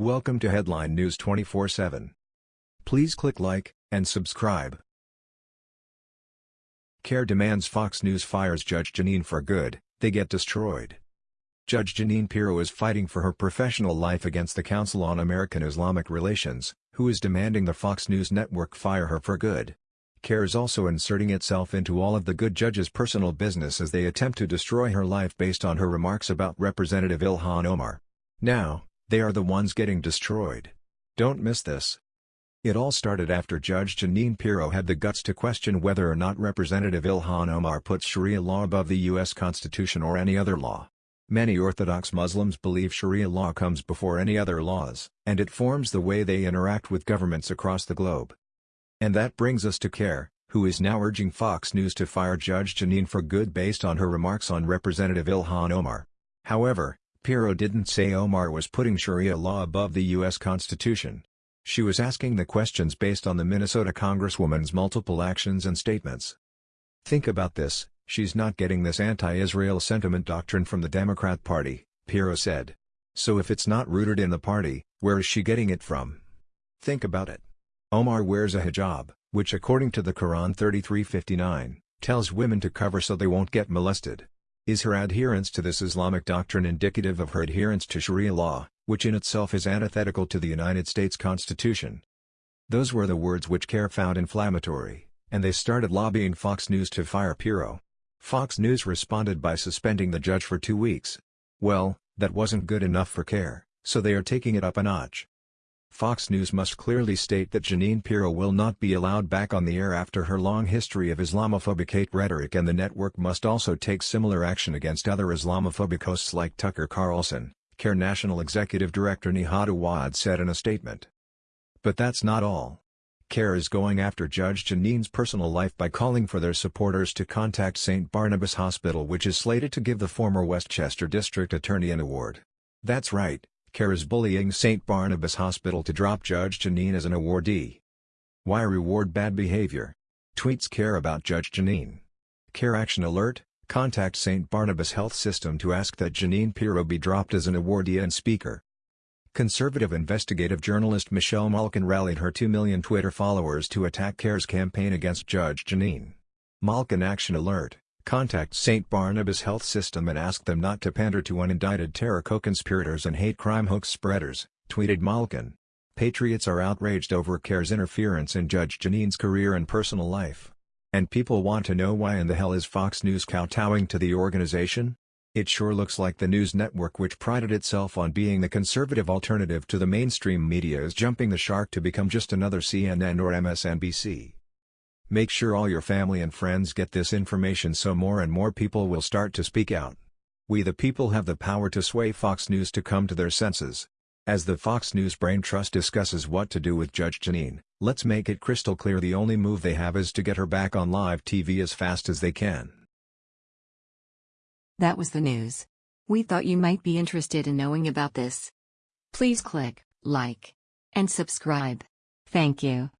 Welcome to Headline News 24/7. Please click like and subscribe. CAIR demands Fox News fires Judge Jeanine for good, they get destroyed. Judge Jeanine Pirro is fighting for her professional life against the Council on American-Islamic Relations, who is demanding the Fox News network fire her for good. CAIR is also inserting itself into all of the good judge's personal business as they attempt to destroy her life based on her remarks about Representative Ilhan Omar. Now, they are the ones getting destroyed. Don't miss this. It all started after Judge Jeanine Pirro had the guts to question whether or not Representative Ilhan Omar puts Sharia law above the U.S. Constitution or any other law. Many Orthodox Muslims believe Sharia law comes before any other laws, and it forms the way they interact with governments across the globe. And that brings us to CAIR, who is now urging Fox News to fire Judge Jeanine for good based on her remarks on Representative Ilhan Omar. However, Pirro didn't say Omar was putting Sharia law above the U.S. Constitution. She was asking the questions based on the Minnesota Congresswoman's multiple actions and statements. Think about this, she's not getting this anti-Israel sentiment doctrine from the Democrat Party, Pirro said. So if it's not rooted in the party, where is she getting it from? Think about it. Omar wears a hijab, which according to the Quran 3359, tells women to cover so they won't get molested. Is her adherence to this Islamic doctrine indicative of her adherence to Sharia law, which in itself is antithetical to the United States Constitution? Those were the words which CAIR found inflammatory, and they started lobbying Fox News to fire Pirro. Fox News responded by suspending the judge for two weeks. Well, that wasn't good enough for CAIR, so they are taking it up a notch. Fox News must clearly state that Jeanine Pirro will not be allowed back on the air after her long history of Islamophobic hate rhetoric and the network must also take similar action against other Islamophobic hosts like Tucker Carlson, CAIR National Executive Director Nihad Awad said in a statement. But that's not all. CAIR is going after Judge Jeanine's personal life by calling for their supporters to contact St. Barnabas Hospital which is slated to give the former Westchester District Attorney an award. That's right, CAIR is bullying St. Barnabas Hospital to drop Judge Jeanine as an awardee. Why reward bad behavior? Tweets CAIR about Judge Jeanine. CAIR Action Alert, contact St. Barnabas Health System to ask that Jeanine Pirro be dropped as an awardee and speaker. Conservative investigative journalist Michelle Malkin rallied her 2 million Twitter followers to attack CAIR's campaign against Judge Jeanine. Malkin Action Alert Contact St. Barnabas Health System and ask them not to pander to unindicted terror co-conspirators and hate crime hoax spreaders, tweeted Malkin. Patriots are outraged over CAIR's interference in Judge Jeanine's career and personal life. And people want to know why in the hell is Fox News kowtowing to the organization? It sure looks like the news network which prided itself on being the conservative alternative to the mainstream media is jumping the shark to become just another CNN or MSNBC. Make sure all your family and friends get this information so more and more people will start to speak out. We the people have the power to sway Fox News to come to their senses. As the Fox News Brain Trust discusses what to do with Judge Jeanine, let's make it crystal clear the only move they have is to get her back on live TV as fast as they can. That was the news. We thought you might be interested in knowing about this. Please click like and subscribe. Thank you.